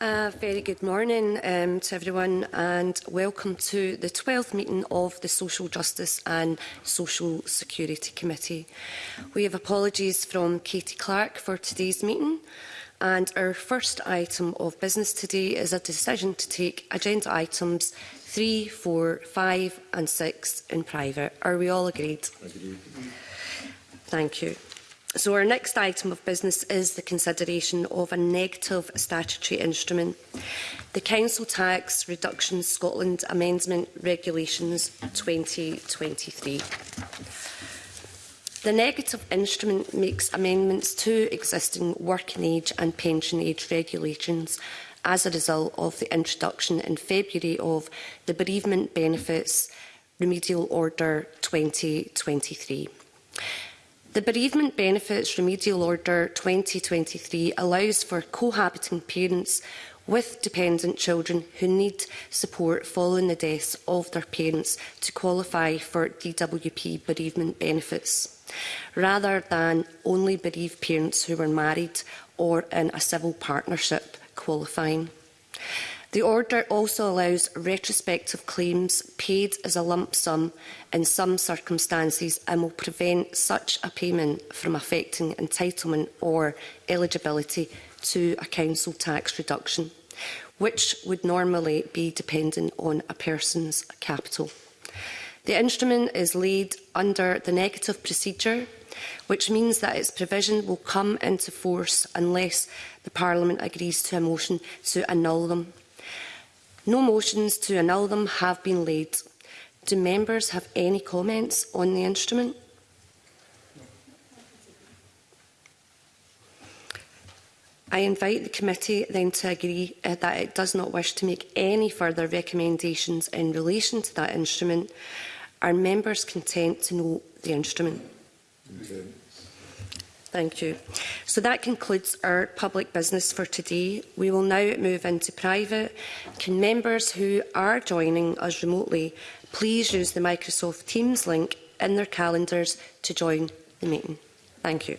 A very good morning um, to everyone and welcome to the 12th meeting of the Social Justice and Social Security Committee. We have apologies from Katie Clark for today's meeting and our first item of business today is a decision to take agenda items 3, 4, 5 and 6 in private. Are we all agreed? Agreed. Thank you. So our next item of business is the consideration of a negative statutory instrument, the Council Tax Reduction Scotland Amendment Regulations 2023. The negative instrument makes amendments to existing working age and pension age regulations as a result of the introduction in February of the Bereavement Benefits Remedial Order 2023. The Bereavement Benefits Remedial Order 2023 allows for cohabiting parents with dependent children who need support following the deaths of their parents to qualify for DWP bereavement benefits, rather than only bereaved parents who were married or in a civil partnership qualifying. The order also allows retrospective claims paid as a lump sum in some circumstances and will prevent such a payment from affecting entitlement or eligibility to a council tax reduction, which would normally be dependent on a person's capital. The instrument is laid under the negative procedure, which means that its provision will come into force unless the Parliament agrees to a motion to annul them. No motions to annul them have been laid. Do members have any comments on the instrument? I invite the committee then to agree uh, that it does not wish to make any further recommendations in relation to that instrument. Are members content to know the instrument? Content. Thank you. So that concludes our public business for today. We will now move into private. Can members who are joining us remotely please use the Microsoft Teams link in their calendars to join the meeting? Thank you.